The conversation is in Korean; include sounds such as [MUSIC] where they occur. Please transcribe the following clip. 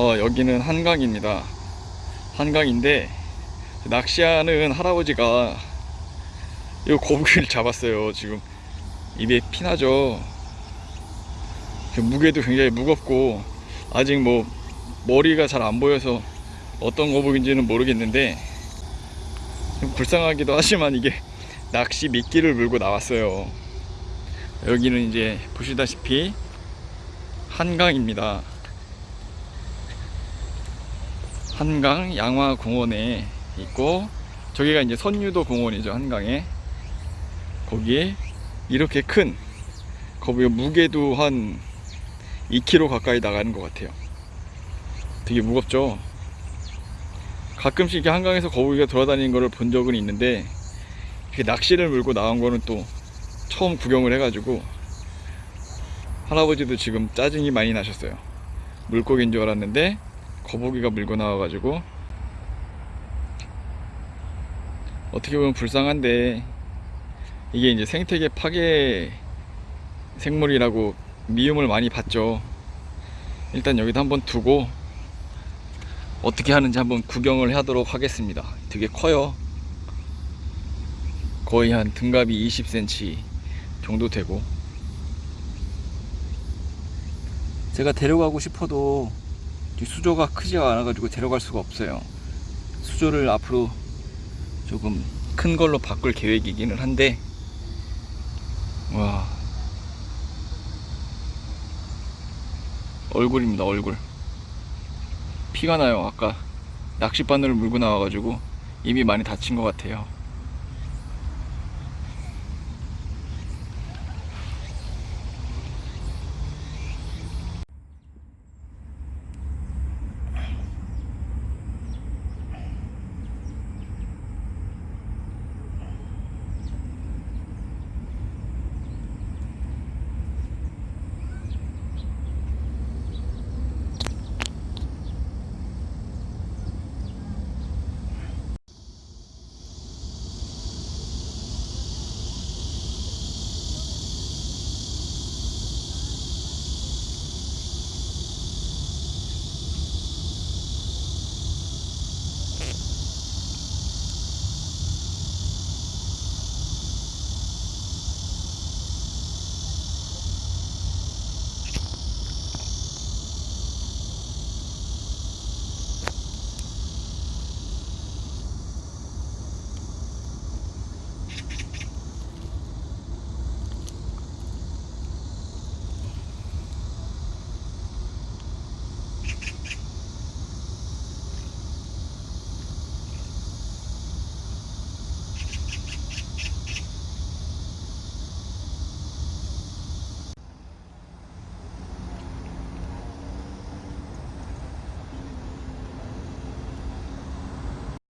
어, 여기는 한강입니다. 한강인데 낚시하는 할아버지가 이 거북이를 [LAUGHS] 잡았어요. 지금 입에 피나죠. 그 무게도 굉장히 무겁고 아직 뭐 머리가 잘 안 보여서 어떤 거북인지는 모르겠는데 좀 불쌍하기도 하지만 이게 [LAUGHS] 낚시 미끼를 물고 나왔어요. 여기는 이제 보시다시피 한강입니다. 한강 양화공원에 있고 저기가 이제 선유도 공원이죠 한강에. 거기에 이렇게 큰 거기 무게도 한 2kg 가까이 나가는 것 같아요. 되게 무겁죠? 가끔씩 이렇게 한강에서 거북이가 돌아다니는 거를 본 적은 있는데 이렇게 낚시를 물고 나온 거는 또 처음 구경을 해가지고 할아버지도 지금 짜증이 많이 나셨어요. 물고기인 줄 알았는데 거북이가 물고 나와가지고 어떻게 보면 불쌍한데 이게 이제 생태계 파괴 생물이라고 미움을 많이 받죠. 일단 여기다 한번 두고 어떻게 하는지 한번 구경을 하도록 하겠습니다. 되게 커요. 거의 한 등갑이 20cm 정도 되고 제가 데려가고 싶어도 이 수조가 크지가 않아 가지고 데려갈 수가 없어요. 수조를 앞으로 조금 큰 걸로 바꿀 계획이기는 한데 와. 얼굴입니다 얼굴. 피가 나요 아까. 낚싯바늘을 물고 나와가지고 입이 많이 다친 것 같아요